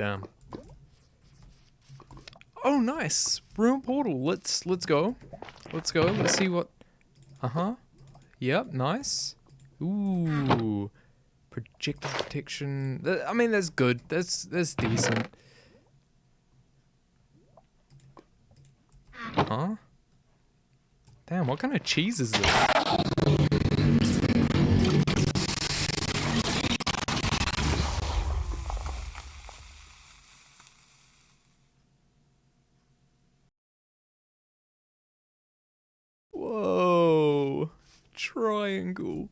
Damn. Oh, nice. Room portal. Let's let's go. Let's go. Let's see what. Uh huh. Yep. Nice. Ooh. Projectile protection. I mean, that's good. That's that's decent. Huh? Damn. What kind of cheese is this? Whoa. Triangle.